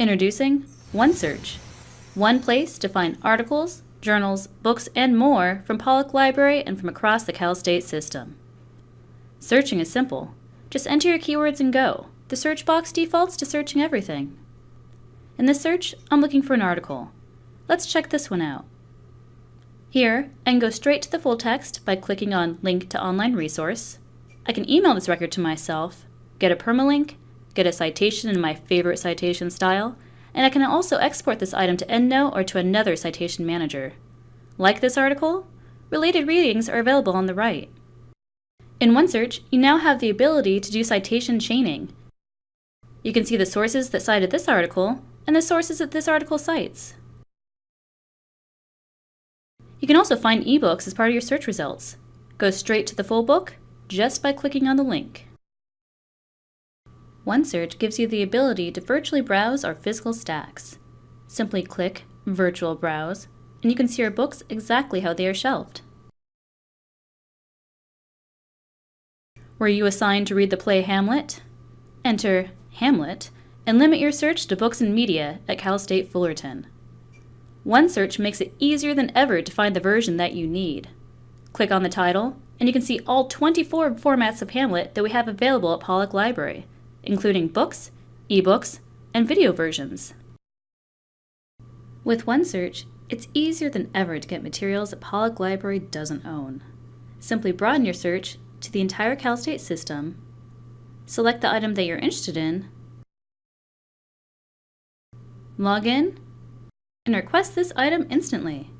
Introducing OneSearch, one place to find articles, journals, books, and more from Pollak Library and from across the Cal State system. Searching is simple. Just enter your keywords and go. The search box defaults to searching everything. In this search, I'm looking for an article. Let's check this one out. Here, I can go straight to the full text by clicking on Link to Online Resource. I can email this record to myself, get a permalink, get a citation in my favorite citation style, and I can also export this item to EndNote or to another citation manager. Like this article, related readings are available on the right. In OneSearch, you now have the ability to do citation chaining. You can see the sources that cited this article and the sources that this article cites. You can also find ebooks as part of your search results. Go straight to the full book just by clicking on the link. OneSearch gives you the ability to virtually browse our physical stacks. Simply click Virtual Browse, and you can see your books exactly how they are shelved. Were you assigned to read the play Hamlet? Enter Hamlet and limit your search to books and media at Cal State Fullerton. OneSearch makes it easier than ever to find the version that you need. Click on the title, and you can see all 24 formats of Hamlet that we have available at Pollak Library, including books, ebooks, and video versions. With OneSearch, it's easier than ever to get materials that Pollak Library doesn't own. Simply broaden your search to the entire Cal State system, select the item that you're interested in, log in, and request this item instantly.